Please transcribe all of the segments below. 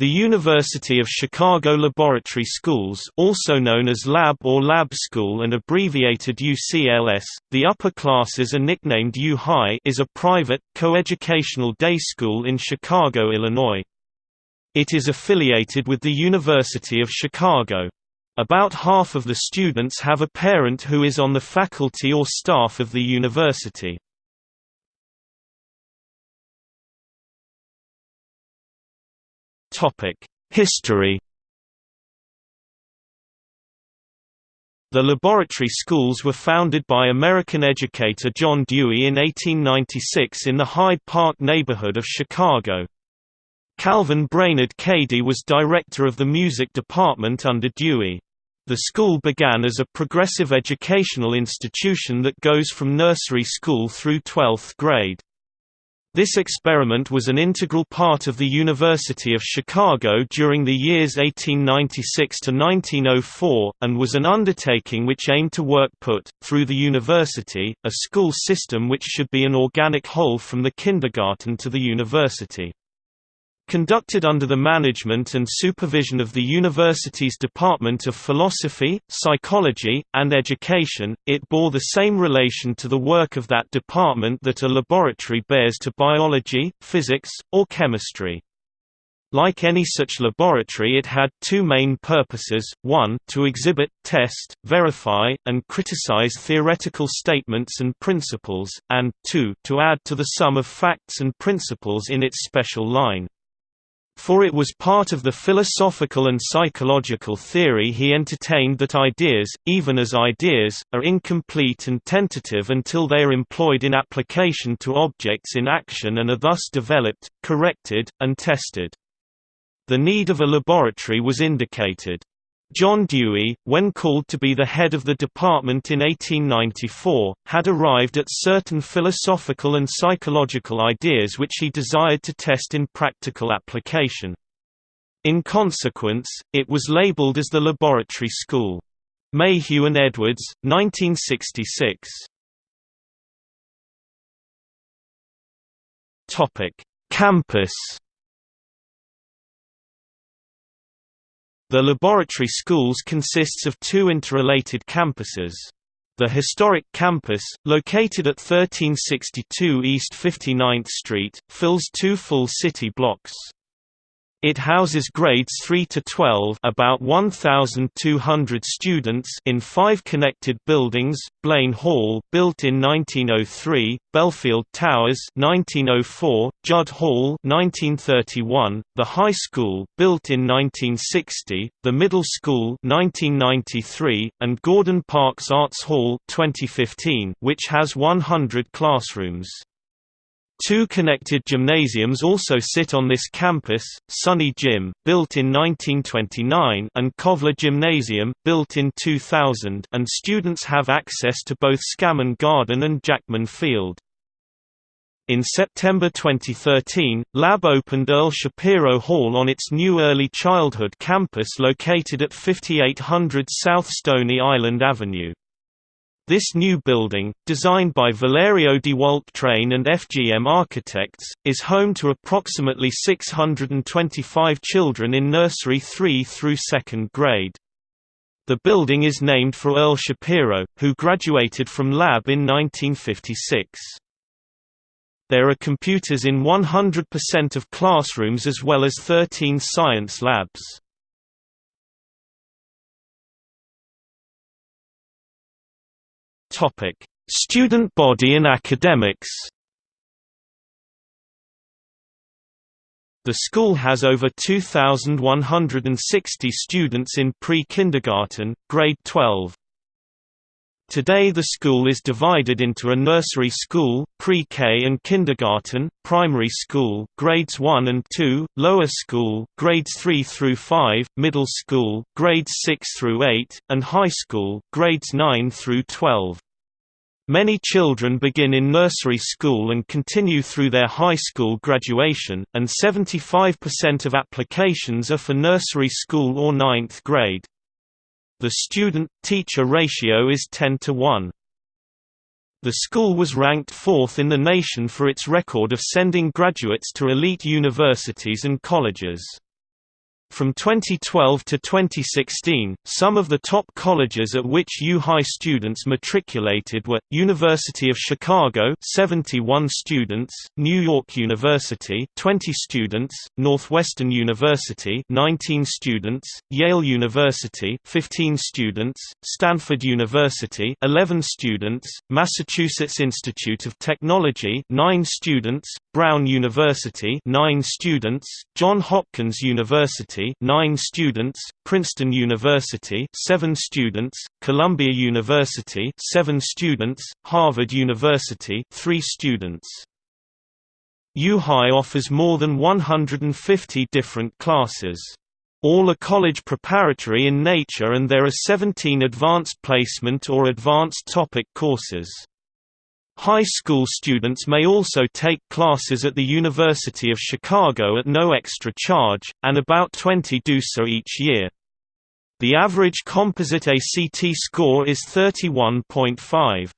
The University of Chicago Laboratory Schools also known as Lab or Lab School and abbreviated UCLS, the upper classes are nicknamed U-High is a private, coeducational day school in Chicago, Illinois. It is affiliated with the University of Chicago. About half of the students have a parent who is on the faculty or staff of the university. History The laboratory schools were founded by American educator John Dewey in 1896 in the Hyde Park neighborhood of Chicago. Calvin Brainerd Cady was director of the music department under Dewey. The school began as a progressive educational institution that goes from nursery school through 12th grade. This experiment was an integral part of the University of Chicago during the years 1896 to 1904, and was an undertaking which aimed to work put, through the university, a school system which should be an organic whole from the kindergarten to the university. Conducted under the management and supervision of the university's Department of Philosophy, Psychology, and Education, it bore the same relation to the work of that department that a laboratory bears to biology, physics, or chemistry. Like any such laboratory it had two main purposes, one, to exhibit, test, verify, and criticize theoretical statements and principles, and, two, to add to the sum of facts and principles in its special line. For it was part of the philosophical and psychological theory he entertained that ideas, even as ideas, are incomplete and tentative until they are employed in application to objects in action and are thus developed, corrected, and tested. The need of a laboratory was indicated. John Dewey, when called to be the head of the department in 1894, had arrived at certain philosophical and psychological ideas which he desired to test in practical application. In consequence, it was labeled as the Laboratory School. Mayhew and Edwards, 1966. Topic Campus The laboratory schools consists of two interrelated campuses. The historic campus, located at 1362 East 59th Street, fills two full city blocks. It houses grades 3 to 12 about 1,200 students in five connected buildings, Blaine Hall built in 1903, Belfield Towers 1904, Judd Hall 1931, the High School built in 1960, the Middle School 1993, and Gordon Parks Arts Hall 2015, which has 100 classrooms. Two connected gymnasiums also sit on this campus, Sunny Gym, built in 1929 and Kovler Gymnasium, built in 2000 and students have access to both Scammon Garden and Jackman Field. In September 2013, Lab opened Earl Shapiro Hall on its new early childhood campus located at 5800 South Stony Island Avenue. This new building, designed by Valerio DeWalt Train and FGM Architects, is home to approximately 625 children in nursery 3 through 2nd grade. The building is named for Earl Shapiro, who graduated from Lab in 1956. There are computers in 100% of classrooms as well as 13 science labs. Topic: Student body and academics. The school has over 2,160 students in pre-kindergarten, grade 12. Today the school is divided into a nursery school, pre-K and kindergarten, primary school, grades 1 and 2, lower school, grades 3 through 5, middle school, grades 6 through 8, and high school, grades 9 through 12. Many children begin in nursery school and continue through their high school graduation, and 75% of applications are for nursery school or ninth grade. The student-teacher ratio is 10 to 1. The school was ranked fourth in the nation for its record of sending graduates to elite universities and colleges. From 2012 to 2016, some of the top colleges at which U-High students matriculated were, University of Chicago 71 students, New York University 20 students, Northwestern University 19 students, Yale University 15 students, Stanford University 11 students, Massachusetts Institute of Technology 9 students, Brown University 9 students, Johns Hopkins University University 9 students, Princeton University 7 students, Columbia University 7 students, Harvard University 3 students. U-High offers more than 150 different classes. All are college preparatory in nature and there are 17 advanced placement or advanced topic courses. High school students may also take classes at the University of Chicago at no extra charge, and about 20 do so each year. The average composite ACT score is 31.5.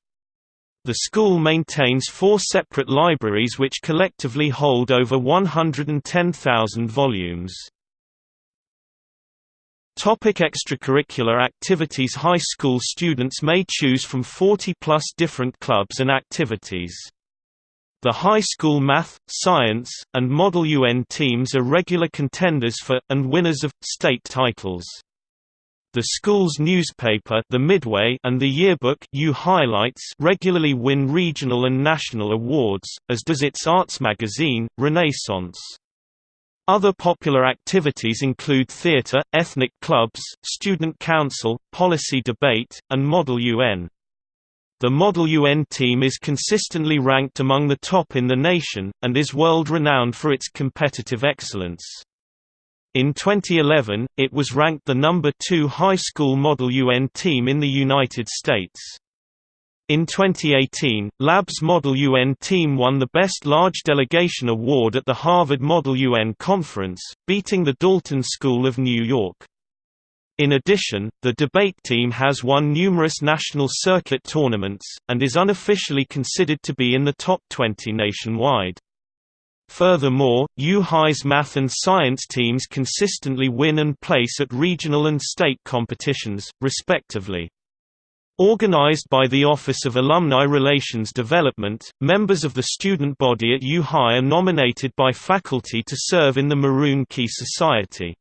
The school maintains four separate libraries which collectively hold over 110,000 volumes. Topic extracurricular activities High school students may choose from 40-plus different clubs and activities. The high school math, science, and Model UN teams are regular contenders for, and winners of, state titles. The school's newspaper the Midway and the yearbook U Highlights regularly win regional and national awards, as does its arts magazine, Renaissance. Other popular activities include theater, ethnic clubs, student council, policy debate, and Model UN. The Model UN team is consistently ranked among the top in the nation, and is world-renowned for its competitive excellence. In 2011, it was ranked the number two high school Model UN team in the United States. In 2018, Labs Model UN team won the Best Large Delegation Award at the Harvard Model UN Conference, beating the Dalton School of New York. In addition, the debate team has won numerous national circuit tournaments, and is unofficially considered to be in the top 20 nationwide. Furthermore, U-High's math and science teams consistently win and place at regional and state competitions, respectively. Organized by the Office of Alumni Relations Development, members of the student body at U-High are nominated by faculty to serve in the Maroon Key Society.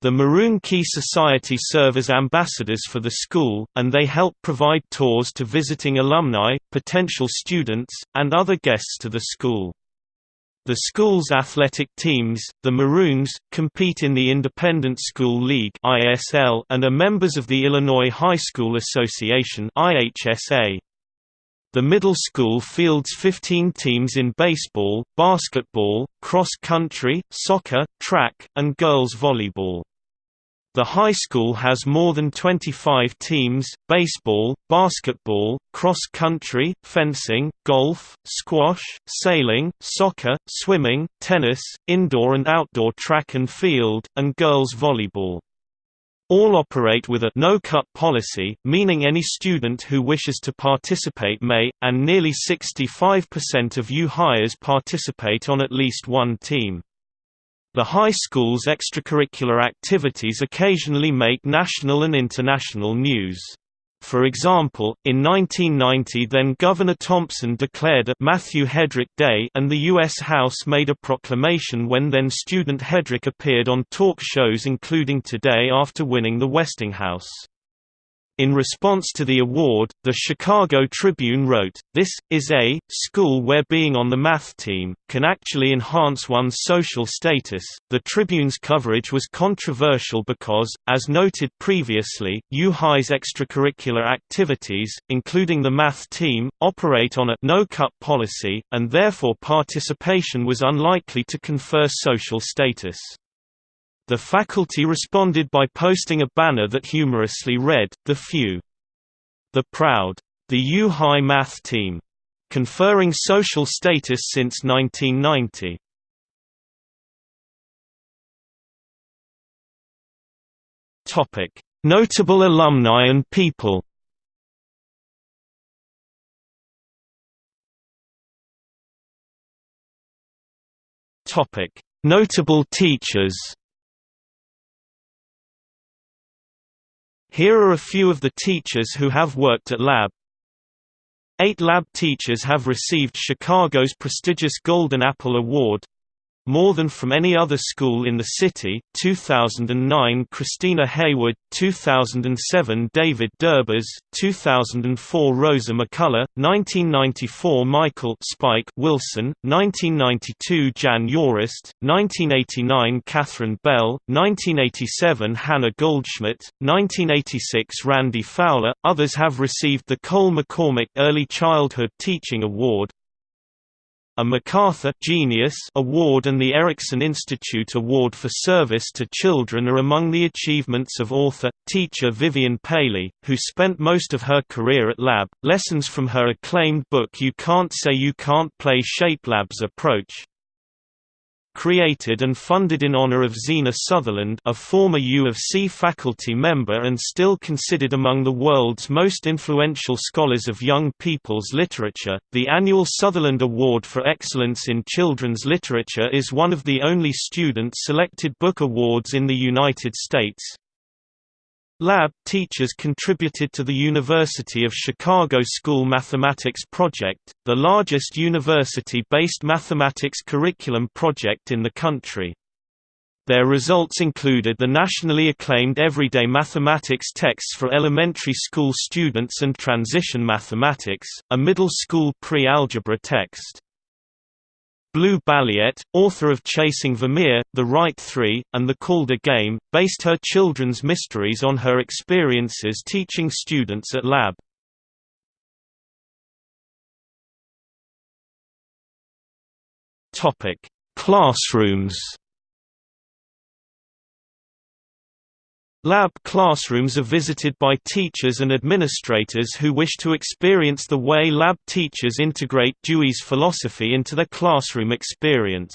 The Maroon Key Society serve as ambassadors for the school, and they help provide tours to visiting alumni, potential students, and other guests to the school. The school's athletic teams, the Maroons, compete in the Independent School League and are members of the Illinois High School Association. The middle school fields 15 teams in baseball, basketball, cross country, soccer, track, and girls volleyball. The high school has more than 25 teams, baseball, basketball, cross-country, fencing, golf, squash, sailing, soccer, swimming, tennis, indoor and outdoor track and field, and girls volleyball. All operate with a no-cut policy, meaning any student who wishes to participate may, and nearly 65% of U-Highers participate on at least one team. The high school's extracurricular activities occasionally make national and international news. For example, in 1990 then-Governor Thompson declared a Matthew Hedrick Day and the U.S. House made a proclamation when then-student Hedrick appeared on talk shows including Today after winning the Westinghouse. In response to the award, the Chicago Tribune wrote, This, is a, school where being on the math team, can actually enhance one's social status. The Tribune's coverage was controversial because, as noted previously, U-High's extracurricular activities, including the math team, operate on a no-cut policy, and therefore participation was unlikely to confer social status. The faculty responded by posting a banner that humorously read, The Few. The Proud. The U-High Math Team. Conferring social status since 1990. Topic: Notable alumni and people. Notable teachers. Here are a few of the teachers who have worked at Lab. Eight lab teachers have received Chicago's prestigious Golden Apple Award, more than from any other school in the city. 2009 Christina Hayward, 2007 David Derbes, 2004 Rosa McCullough, 1994 Michael Spike Wilson, 1992 Jan Yorist, 1989 Catherine Bell, 1987 Hannah Goldschmidt, 1986 Randy Fowler. Others have received the Kohl McCormick Early Childhood Teaching Award, a MacArthur Genius Award and the Erikson Institute Award for Service to Children are among the achievements of author, teacher Vivian Paley, who spent most of her career at Lab. Lessons from her acclaimed book You Can't Say You Can't Play Shape Lab's approach, created and funded in honor of Zena Sutherland a former U of C faculty member and still considered among the world's most influential scholars of young people's literature. The annual Sutherland Award for Excellence in Children's Literature is one of the only student-selected book awards in the United States, Lab teachers contributed to the University of Chicago School Mathematics Project, the largest university-based mathematics curriculum project in the country. Their results included the nationally acclaimed Everyday Mathematics texts for elementary school students and Transition Mathematics, a middle school pre-algebra text. Blue Balliett, author of Chasing Vermeer, The Wright Three, and The Calder Game, based her children's mysteries on her experiences teaching students at Lab. Classrooms Lab classrooms are visited by teachers and administrators who wish to experience the way lab teachers integrate Dewey's philosophy into their classroom experience.